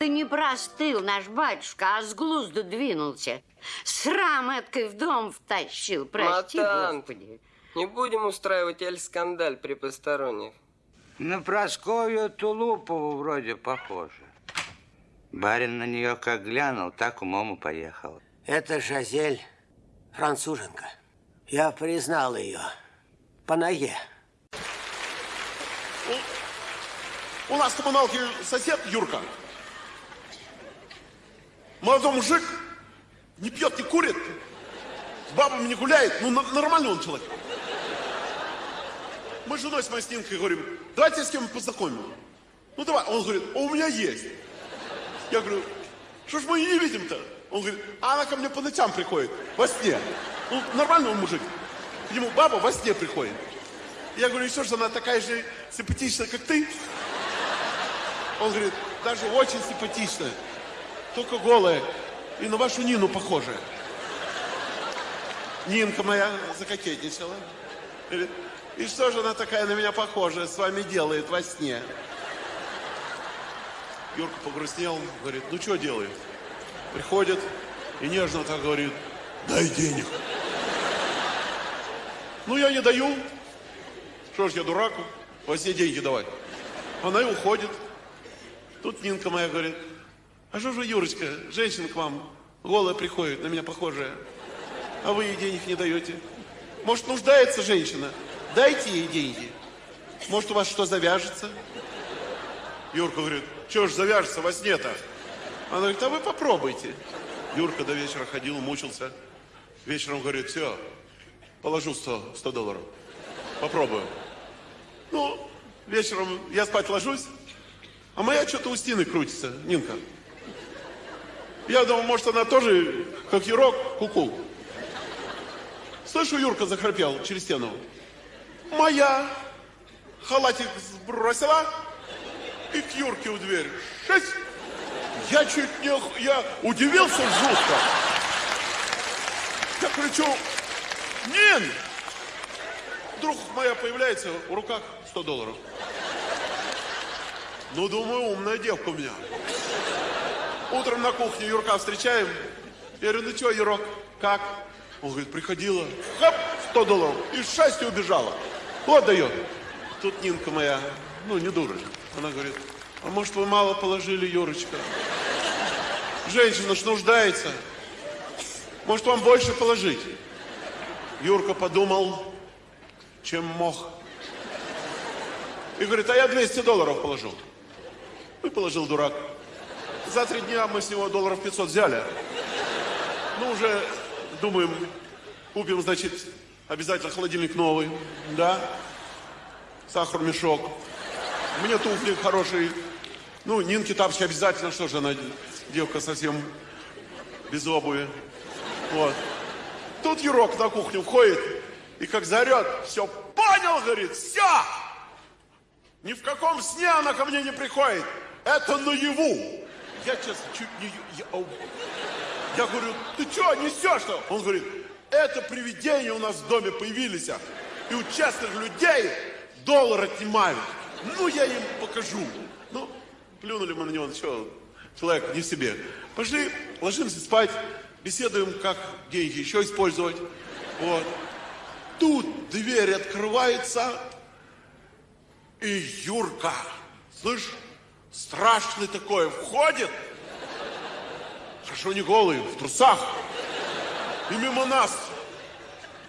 Ты не простыл, наш батюшка, а с глузду двинулся. Срам эткой в дом втащил, прости, Матан. Господи. Не будем устраивать эль-скандаль при посторонних. На Прасковью Тулупову вроде похоже. Барин на нее как глянул, так умом и поехал. Это Жазель, француженка. Я признал ее по ноге. У нас в коммуналке сосед Юрка. Молодой мужик, не пьет, не курит, с бабами не гуляет. Ну, нормальный он человек. Мы с женой с моей Снинкой говорим, давайте с кем познакомим. Ну, давай. Он говорит, а у меня есть. Я говорю, что ж мы ее не видим-то? Он говорит, а она ко мне по ночам приходит, во сне. Ну, нормальный он мужик. К нему баба во сне приходит. Я говорю, и что она такая же симпатичная, как ты? Он говорит, даже очень симпатичная, только голая и на вашу Нину похожая. Нинка моя закокетничала. И что же она такая на меня похожая с вами делает во сне? Юрка погрустнел, говорит, ну что делает? Приходит и нежно так говорит, дай денег. Ну я не даю. Что ж я дурак, во сне деньги давать. Она и уходит. Тут Нинка моя говорит, а что же, Юрочка, женщина к вам голая приходит, на меня похожая, а вы ей денег не даете? Может, нуждается женщина? Дайте ей деньги. Может, у вас что завяжется? Юрка говорит, что ж завяжется во сне-то? Она говорит, а вы попробуйте. Юрка до вечера ходил, мучился. Вечером говорит, все, положу 100, 100 долларов. Попробую. Ну, вечером я спать ложусь, а моя что-то у стены крутится, Нинка. Я думал, может, она тоже, как Юрок, куку. Слышу, Юрка захрапел через стену. Моя халатик сбросила и к Юрке в дверь. Шесть. Я чуть не... Я удивился жутко. Я кричу, Нин! Вдруг моя появляется, в руках 100 долларов. Ну, думаю, умная девка у меня. Утром на кухне Юрка встречаем. Я говорю, ну что, Юрок, как? Он говорит, приходила. Хоп, 100 долларов. И с счастья убежала. Вот дает. Тут Нинка моя, ну, не дура. Она говорит, а может, вы мало положили, Юрочка? Женщина ж нуждается. Может, вам больше положить? Юрка подумал, чем мог. И говорит, а я 200 долларов положу. И положил дурак. За три дня мы с него долларов 500 взяли. Ну, уже думаем, купим, значит, обязательно холодильник новый, да? Сахар мешок. Мне туфли хорошие. Ну, Нинке тапочки обязательно, что же она, девка совсем без обуви. Вот. Тут Юрок на кухню входит и как заорет, все понял, говорит, все. Ни в каком сне она ко мне не приходит. Это наяву. Я, честно, чуть не... Я. Я говорю, ты что, несешь-то? Он говорит, это привидения у нас в доме появились. а, И у честных людей доллар отнимают. Ну, я им покажу. Ну, плюнули мы на него, что, человек не в себе. Пошли, ложимся спать, беседуем, как деньги еще использовать. Вот. Тут дверь открывается, и Юрка, слышь, страшный такой, входит. Хорошо не голый, в трусах. И мимо нас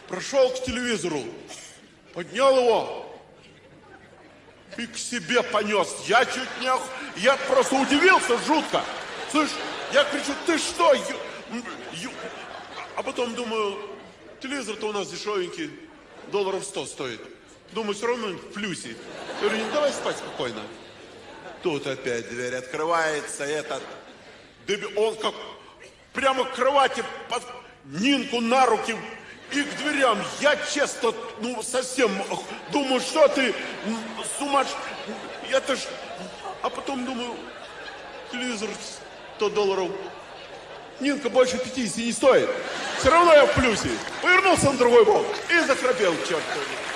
прошел к телевизору, поднял его и к себе понес. Я чуть не... Я просто удивился жутко. Слышь, я кричу, ты что? Ю- ю-» А потом думаю, телевизор-то у нас дешевенький, долларов 100 стоит. Думаю, все равно в плюсе. Я говорю, «Не, давай спать спокойно. Тут опять дверь открывается, этот... Он как прямо к кровати под Нинку на руки и к дверям. Я честно, ну, совсем думаю, что ты сумаш... Это ж... А потом думаю, телевизор 100 долларов. Нинка больше 50 не стоит. Все равно я в плюсе. Повернулся на другой бок и захрапел, черт возьми.